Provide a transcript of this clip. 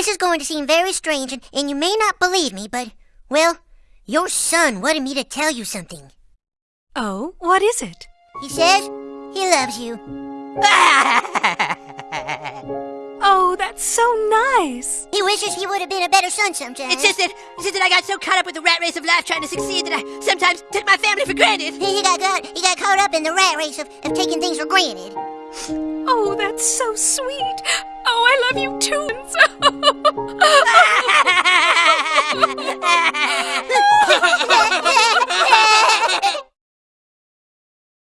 This is going to seem very strange, and, and you may not believe me, but, well, your son wanted me to tell you something. Oh, what is it? He says he loves you. Oh, that's so nice. He wishes he would have been a better son sometimes. It's just that, it's just that I got so caught up with the rat race of life trying to succeed that I sometimes took my family for granted. He got, got, he got caught up in the rat race of, of taking things for granted. Oh, that's so sweet love you too.